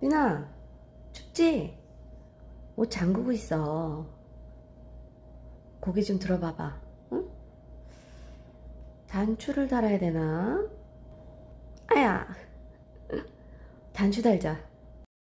민아 춥지? 옷 잠그고 있어 고개 좀 들어봐봐 응? 단추를 달아야 되나? 아야 단추 달자